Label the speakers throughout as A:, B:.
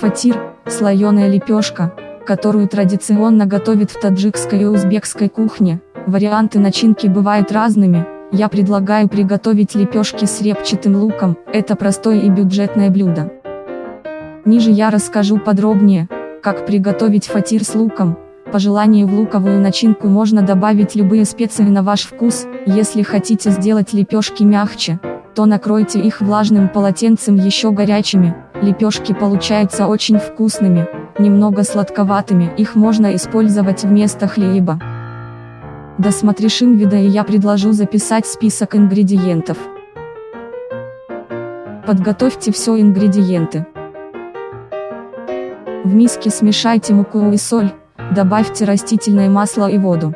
A: Фатир – слоеная лепешка, которую традиционно готовят в таджикской и узбекской кухне. Варианты начинки бывают разными. Я предлагаю приготовить лепешки с репчатым луком, это простое и бюджетное блюдо. Ниже я расскажу подробнее, как приготовить фатир с луком. По желанию в луковую начинку можно добавить любые специи на ваш вкус, если хотите сделать лепешки мягче, то накройте их влажным полотенцем еще горячими, лепешки получаются очень вкусными, немного сладковатыми, их можно использовать вместо хлеба. Досмотришь видео и я предложу записать список ингредиентов. Подготовьте все ингредиенты. В миске смешайте муку и соль, добавьте растительное масло и воду.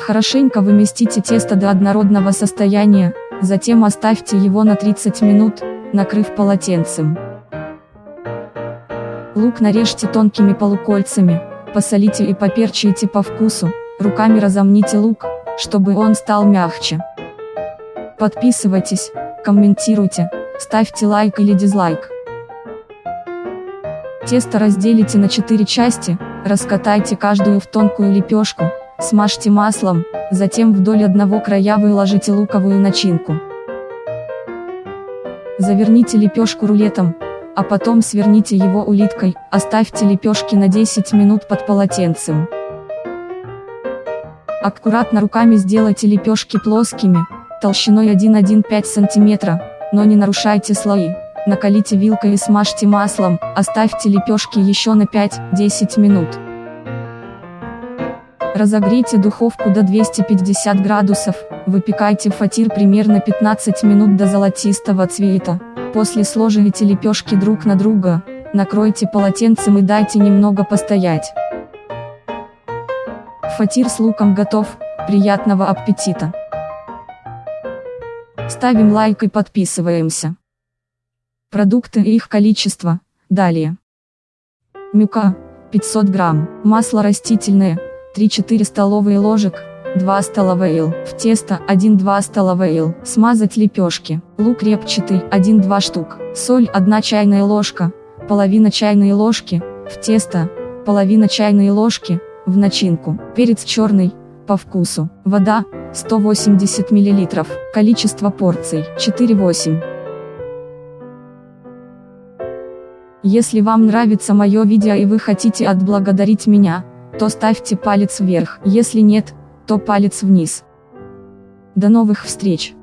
A: Хорошенько выместите тесто до однородного состояния, затем оставьте его на 30 минут, накрыв полотенцем. Лук нарежьте тонкими полукольцами, посолите и поперчите по вкусу, руками разомните лук, чтобы он стал мягче. Подписывайтесь, комментируйте, ставьте лайк или дизлайк. Тесто разделите на 4 части, раскатайте каждую в тонкую лепешку, смажьте маслом, затем вдоль одного края выложите луковую начинку. Заверните лепешку рулетом, а потом сверните его улиткой, оставьте лепешки на 10 минут под полотенцем. Аккуратно руками сделайте лепешки плоскими, толщиной 1,15 см, но не нарушайте слои. Накалите вилкой и смажьте маслом, оставьте лепешки еще на 5-10 минут. Разогрейте духовку до 250 градусов, выпекайте фатир примерно 15 минут до золотистого цвета. После сложите лепешки друг на друга, накройте полотенцем и дайте немного постоять. Фатир с луком готов, приятного аппетита! Ставим лайк и подписываемся. Продукты и их количество. Далее. Мюка 500 грамм. Масло растительное 3-4 столовые ложек. 2 столовые ил. В тесто 1-2 столовые ил. Смазать лепешки. Лук репчатый 1-2 штук. Соль 1 чайная ложка. Половина чайной ложки. В тесто. Половина чайной ложки. В начинку. Перец черный. По вкусу. Вода 180 мл. Количество порций 4-8. Если вам нравится мое видео и вы хотите отблагодарить меня, то ставьте палец вверх, если нет, то палец вниз. До новых встреч!